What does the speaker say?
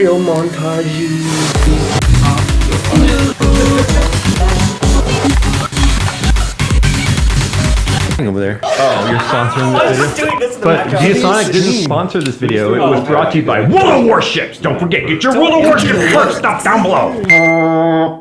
Film montage. over there. Oh, you're sponsoring I was this video? doing this in the But. Geosonic didn't sponsor this video. It was brought to you by World of Warships. Don't forget, get your World of Warships merch stuff down below.